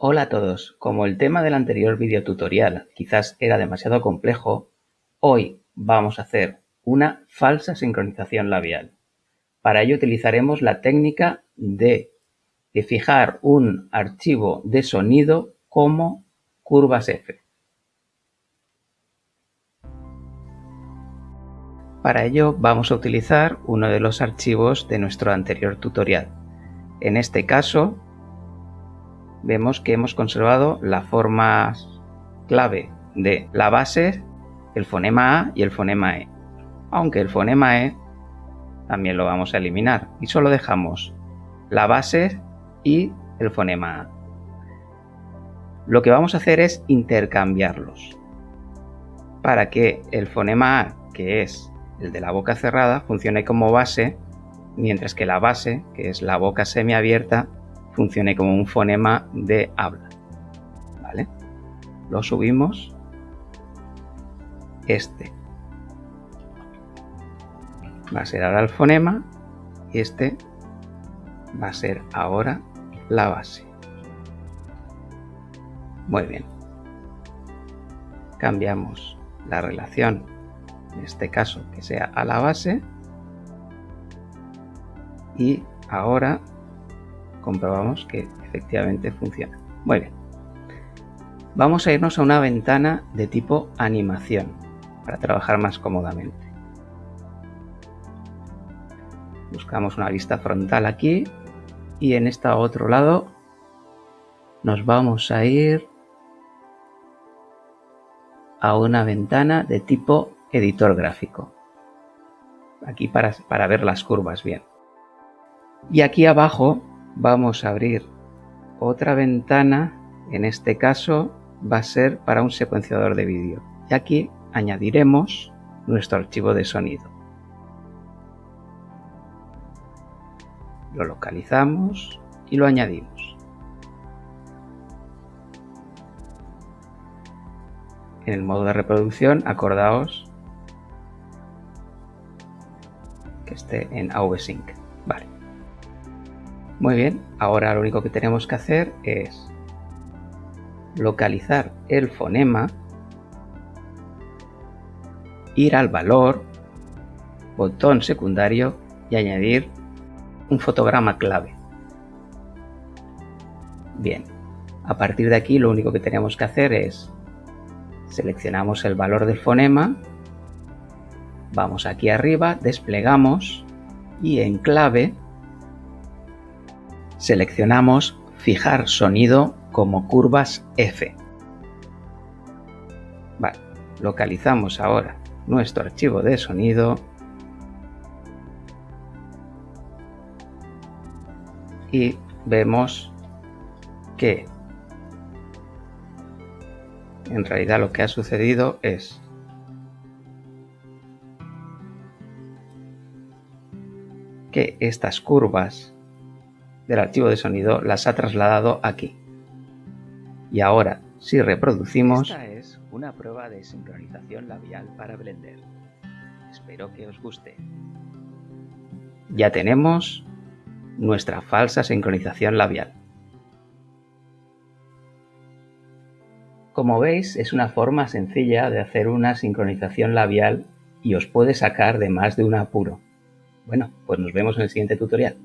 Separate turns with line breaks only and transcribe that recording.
Hola a todos, como el tema del anterior video tutorial quizás era demasiado complejo, hoy vamos a hacer una falsa sincronización labial. Para ello utilizaremos la técnica de, de fijar un archivo de sonido como curvas F. Para ello vamos a utilizar uno de los archivos de nuestro anterior tutorial. En este caso vemos que hemos conservado la forma clave de la base, el fonema A y el fonema E. Aunque el fonema E también lo vamos a eliminar y solo dejamos la base y el fonema A. Lo que vamos a hacer es intercambiarlos para que el fonema A, que es el de la boca cerrada, funcione como base, mientras que la base, que es la boca semiabierta, funcione como un fonema de habla. ¿Vale? Lo subimos. Este va a ser ahora el fonema y este va a ser ahora la base. Muy bien. Cambiamos la relación, en este caso que sea a la base. Y ahora comprobamos que efectivamente funciona. Muy bien. Vamos a irnos a una ventana de tipo animación para trabajar más cómodamente. Buscamos una vista frontal aquí y en este otro lado nos vamos a ir a una ventana de tipo editor gráfico. Aquí para, para ver las curvas bien. Y aquí abajo vamos a abrir otra ventana, en este caso va a ser para un secuenciador de vídeo. Y aquí añadiremos nuestro archivo de sonido. Lo localizamos y lo añadimos. En el modo de reproducción, acordaos que esté en AV-Sync. Muy bien, ahora lo único que tenemos que hacer es localizar el fonema, ir al valor, botón secundario y añadir un fotograma clave. Bien, a partir de aquí lo único que tenemos que hacer es seleccionamos el valor del fonema, vamos aquí arriba, desplegamos y en clave Seleccionamos Fijar sonido como curvas F. Localizamos ahora nuestro archivo de sonido y vemos que en realidad lo que ha sucedido es que estas curvas del archivo de sonido las ha trasladado aquí. Y ahora, si reproducimos...
Esta es una prueba de sincronización labial para Blender. Espero que os guste.
Ya tenemos nuestra falsa sincronización labial. Como veis, es una forma sencilla de hacer una sincronización labial y os puede sacar de más de un apuro. Bueno, pues nos vemos en el siguiente tutorial.